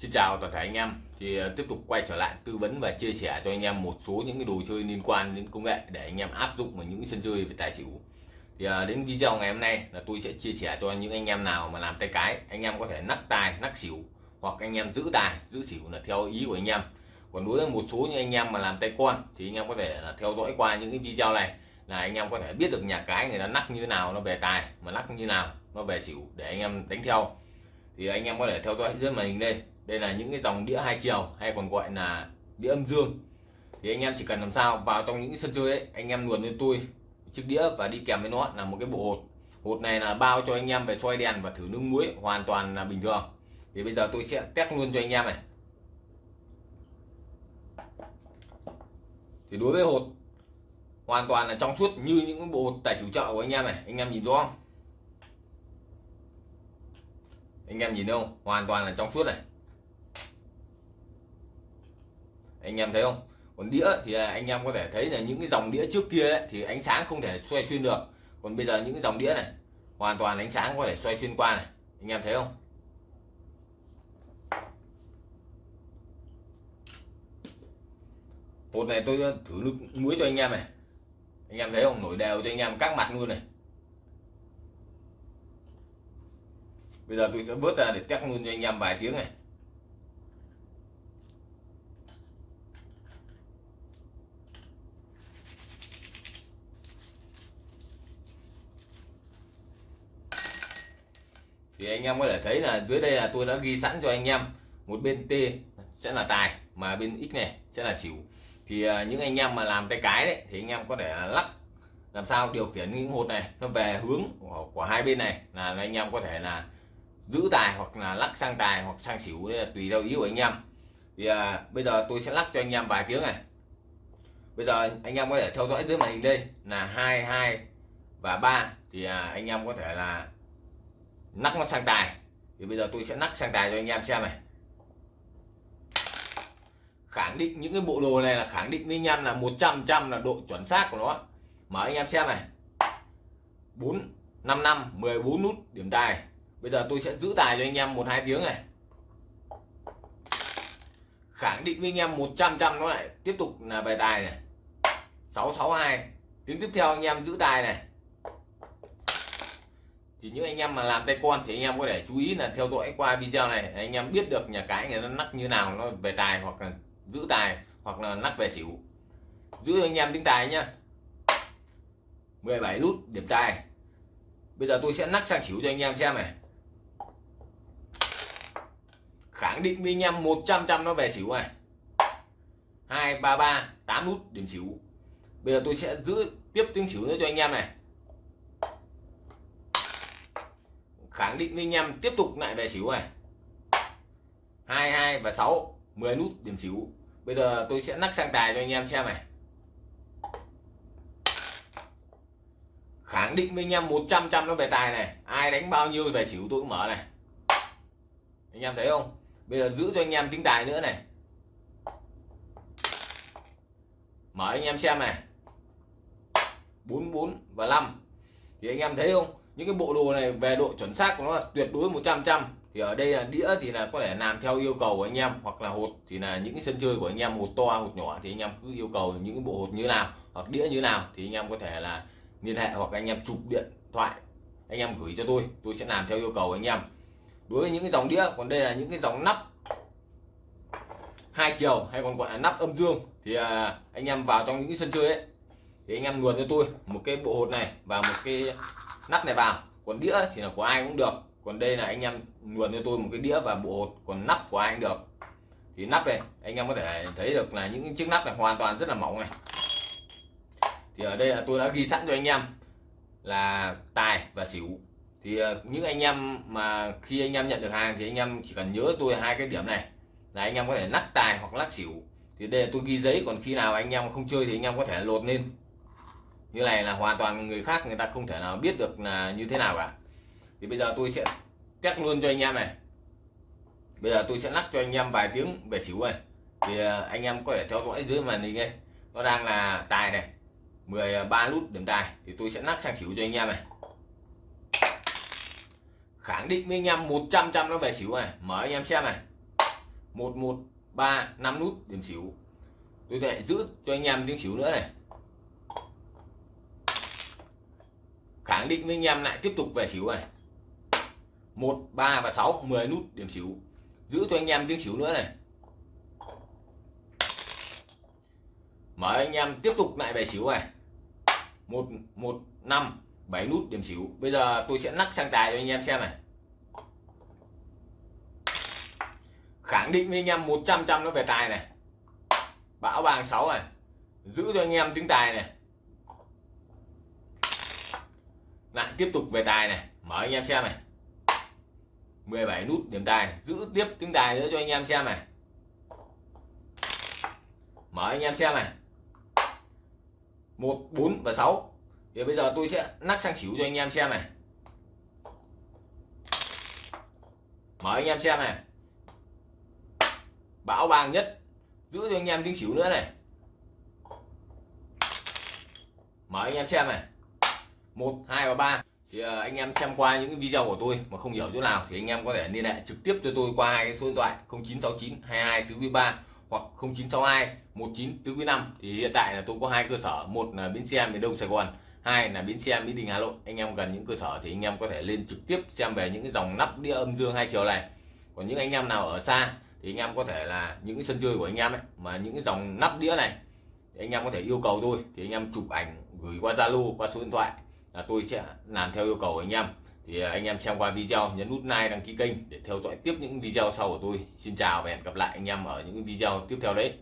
Xin chào toàn thể anh em. Thì ờ, tiếp tục quay trở lại tư vấn và chia sẻ cho anh em một số những cái đồ chơi liên quan đến công nghệ để anh em áp dụng vào những sân chơi về tài xỉu. Thì ờ, đến video ngày hôm nay là tôi sẽ chia sẻ cho những anh em nào mà làm tay cái. Anh em có thể nắc tài, nắc xỉu hoặc anh em giữ tài, giữ xỉu là theo ý của anh em. Còn đối với một số những anh em mà làm tay con thì anh em có thể là theo dõi qua những cái video này là anh em có thể biết được nhà cái người ta nắc như thế nào, nó về tài mà nắc như nào, nó về xỉu để anh em đánh theo. Thì anh em có thể theo dõi dưới màn hình đây đây là những cái dòng đĩa hai chiều hay còn gọi là đĩa âm dương. Thì anh em chỉ cần làm sao, vào trong những sân chơi ấy, anh em luồn lên tôi chiếc đĩa và đi kèm với nó là một cái bộ hột. Hột này là bao cho anh em về xoay đèn và thử nước muối, hoàn toàn là bình thường. Thì bây giờ tôi sẽ test luôn cho anh em này. Thì đối với hột, hoàn toàn là trong suốt như những bộ hột tài chủ chợ của anh em này. Anh em nhìn rõ không? Anh em nhìn đâu hoàn toàn là trong suốt này. Anh em thấy không? Còn đĩa thì anh em có thể thấy là những cái dòng đĩa trước kia ấy, thì ánh sáng không thể xoay xuyên được. Còn bây giờ những cái dòng đĩa này hoàn toàn ánh sáng có thể xoay xuyên qua này. Anh em thấy không? Hột này tôi thử nước muối cho anh em này. Anh em thấy không? Nổi đều cho anh em các mặt luôn này. Bây giờ tôi sẽ vớt ra để test luôn cho anh em vài tiếng này. Thì anh em có thể thấy là dưới đây là tôi đã ghi sẵn cho anh em một bên T sẽ là tài mà bên X này sẽ là xỉu. Thì à, những anh em mà làm tay cái đấy thì anh em có thể lắc làm sao điều khiển những hột này nó về hướng của, của hai bên này là anh em có thể là giữ tài hoặc là lắc sang tài hoặc sang xỉu đấy là tùy theo ý của anh em. Thì à, bây giờ tôi sẽ lắc cho anh em vài tiếng này. Bây giờ anh em có thể theo dõi dưới màn hình đây là hai hai và ba. Thì à, anh em có thể là nắc nó sang tài thì bây giờ tôi sẽ nắc sang tài cho anh em xem này. Khẳng định những cái bộ đồ này là khẳng định với anh em là 100 trăm là độ chuẩn xác của nó. Mở anh em xem này. 4 5 năm 14 nút, điểm tài bây giờ tôi sẽ giữ tài cho anh em một hai tiếng này. Khẳng định với anh em 100 trăm nó lại tiếp tục là về tài này. 662 tiếng tiếp theo anh em giữ tài này thì những anh em mà làm tay con thì anh em có thể chú ý là theo dõi qua video này, anh em biết được nhà cái người ta nắp như nào, nó về tài hoặc là giữ tài hoặc là nắp về xỉu. Giữ anh em tính tài nhá. 17 nút, điểm tài. Bây giờ tôi sẽ nắp sang xỉu cho anh em xem này. Khẳng định với anh em 100 trăm nó về xỉu này. 233 8 nút, điểm xỉu. Bây giờ tôi sẽ giữ tiếp tiếng xỉu nữa cho anh em này. Khẳng định với anh em tiếp tục lại về xỉu này. 22 và 6 10 nút điểm xỉu. Bây giờ tôi sẽ nắc sang tài cho anh em xem này. Khẳng định với anh em 100 trăm nó về tài này. Ai đánh bao nhiêu về xỉu tôi cũng mở này. Anh em thấy không? Bây giờ giữ cho anh em tính tài nữa này. Mở anh em xem này. 44 và 5 thì anh em thấy không? Những cái bộ đồ này về độ chuẩn xác của nó là tuyệt đối 100 trăm. Thì ở đây là đĩa thì là có thể làm theo yêu cầu của anh em hoặc là hột thì là những cái sân chơi của anh em hột to hột nhỏ thì anh em cứ yêu cầu những cái bộ hột như nào hoặc đĩa như nào thì anh em có thể là liên hệ hoặc anh em chụp điện thoại anh em gửi cho tôi tôi sẽ làm theo yêu cầu của anh em. Đối với những cái dòng đĩa còn đây là những cái dòng nắp hai chiều hay còn gọi là nắp âm dương thì à, anh em vào trong những cái sân chơi ấy thì anh em luồn cho tôi một cái bộ hột này và một cái nắp này vào. Còn đĩa thì là của ai cũng được. Còn đây là anh em luồn cho tôi một cái đĩa và bộ hột còn nắp của ai cũng được. Thì nắp này anh em có thể thấy được là những chiếc nắp này hoàn toàn rất là mỏng này. Thì ở đây là tôi đã ghi sẵn cho anh em là tài và xỉu. Thì ờ, những anh em mà khi anh em nhận được hàng thì anh em chỉ cần nhớ tôi hai cái điểm này. Là anh em có thể lắc tài hoặc lắc xỉu. Thì đây là tôi ghi giấy, còn khi nào anh em không chơi thì anh em có thể lột lên như này là hoàn toàn người khác, người ta không thể nào biết được là như thế nào cả. Thì bây giờ tôi sẽ test luôn cho anh em này. Bây giờ tôi sẽ lắc cho anh em vài tiếng về xỉu này. Thì à, anh em có thể theo dõi dưới màn hình đây. Nó đang là tài này 13 nút điểm tài. Thì tôi sẽ lắc sang xỉu cho anh em này. Khẳng định với anh em 100 trăm nó về xỉu này. Mở anh em xem này. Một một, ba, năm nút điểm xỉu. Tôi lại giữ cho anh em tiếng xỉu nữa này. Khẳng định với anh em lại tiếp tục về xỉu này. Một, ba và 6 10 nút điểm xỉu. Giữ cho anh em tiếng xỉu nữa này. Mở anh em tiếp tục lại về xỉu này. Một một, năm, bảy nút điểm xỉu. Bây giờ tôi sẽ nắc sang tài cho anh em xem này. Khẳng định với anh em 100 trăm nó về tài này. Bão vàng 6 này. Giữ cho anh em tiếng tài này. Lại tiếp tục về tài này, mở anh em xem này. 17 nút điểm tài giữ tiếp tiếng tài nữa cho anh em xem này. Mở anh em xem này. một, bốn và 6 thì bây giờ tôi sẽ nắc sang xỉu cho anh em xem này. Mở anh em xem này. Bão vàng nhất, giữ cho anh em tiếng xỉu nữa này. Mở anh em xem này một, hai và ba. Thì ờ, anh em xem qua những video của tôi mà không hiểu chỗ nào thì anh em có thể liên hệ trực tiếp cho tôi qua hai cái số điện thoại 0969 22 tứ quý 3 hoặc 0962 19 tứ quý 5 thì hiện tại là tôi có hai cơ sở, một là bến xe miền Đông Sài Gòn, hai là bến xe Mỹ Đình Hà Nội. Anh em gần những cơ sở thì anh em có thể lên trực tiếp xem về những cái dòng nắp đĩa âm dương hai chiều này. Còn những anh em nào ở xa thì anh em có thể là những cái sân chơi của anh em ấy, mà những cái dòng nắp đĩa này thì anh em có thể yêu cầu tôi thì anh em chụp ảnh gửi qua Zalo, qua số điện thoại là tôi sẽ làm theo yêu cầu của anh em. Thì à, anh em xem qua video, nhấn nút like, đăng ký kênh để theo dõi tiếp những video sau của tôi. Xin chào và hẹn gặp lại anh em ở những video tiếp theo đấy.